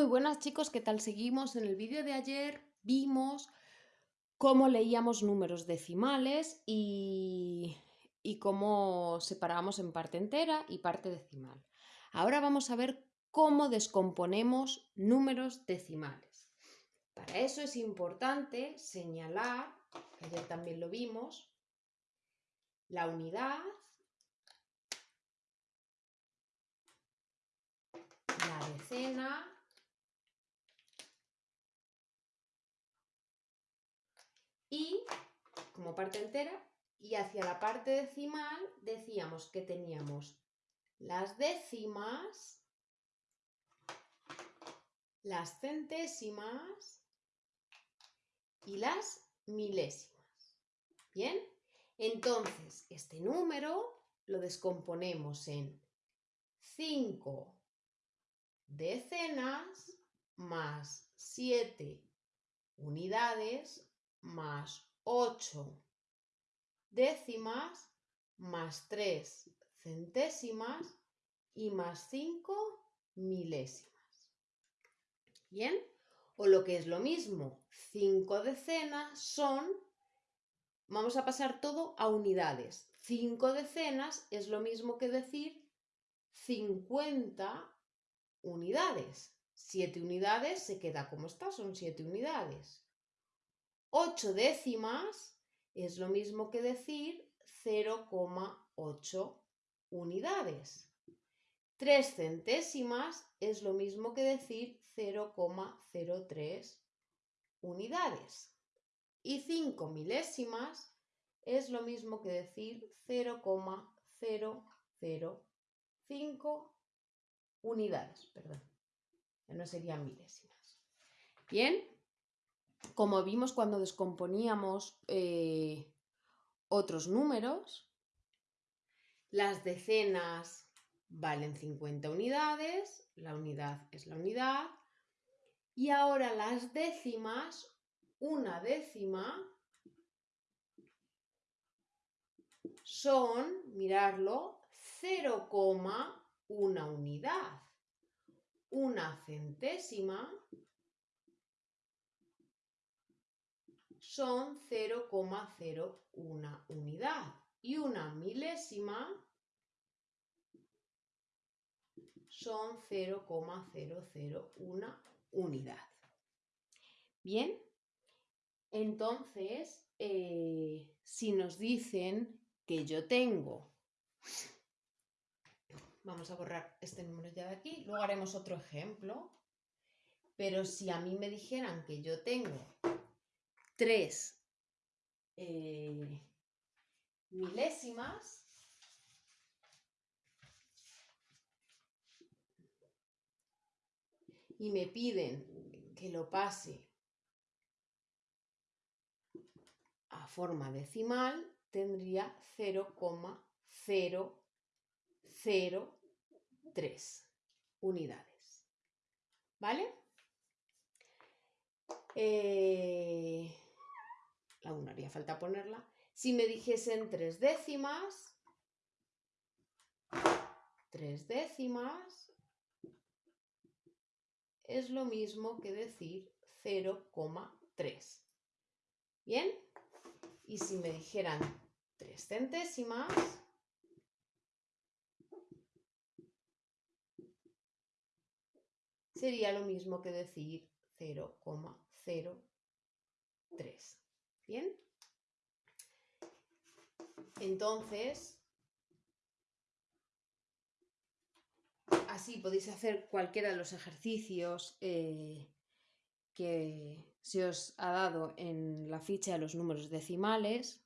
Muy buenas chicos, ¿qué tal seguimos? En el vídeo de ayer vimos cómo leíamos números decimales y, cómo separábamos en parte entera y parte decimal. Ahora vamos a ver cómo descomponemos números decimales. Para eso es importante señalar, ayer también lo vimos, la unidad, la decena, y como parte entera y hacia la parte decimal decíamos que teníamos las décimas, las centésimas y las milésimas. ¿Bien? Entonces, este número lo descomponemos en 5 decenas más 7 unidades más 8 décimas más 3 centésimas y más 5 milésimas. ¿Bien? O lo que es lo mismo, 5 decenas son, vamos a pasar todo a unidades. 5 decenas es lo mismo que decir 50 unidades. 7 unidades se queda como está, son 7 unidades. 8 décimas es lo mismo que decir 0,8 unidades. 3 centésimas es lo mismo que decir 0,03 unidades. Y 5 milésimas es lo mismo que decir 0,005 unidades. Perdón, no serían milésimas. Bien, como vimos cuando descomponíamos eh, otros números, las decenas valen 50 unidades, la unidad es la unidad, y ahora las décimas, una décima, son, mirarlo, 0,1 unidad. Una centésima son 0,01 unidad y una milésima son 0,001 unidad. Bien, entonces, eh, si nos dicen que yo tengo, vamos a borrar este número ya de aquí, luego haremos otro ejemplo, pero si a mí me dijeran que yo tengo tres eh, milésimas y me piden que lo pase a forma decimal, tendría 0,003 unidades. ¿Vale? Eh, aún haría falta ponerla, si me dijesen tres décimas, tres décimas es lo mismo que decir 0,3. ¿Bien? Y si me dijeran tres centésimas, sería lo mismo que decir 0,03. ¿Bien? Entonces, así podéis hacer cualquiera de los ejercicios eh, que se os ha dado en la ficha de los números decimales.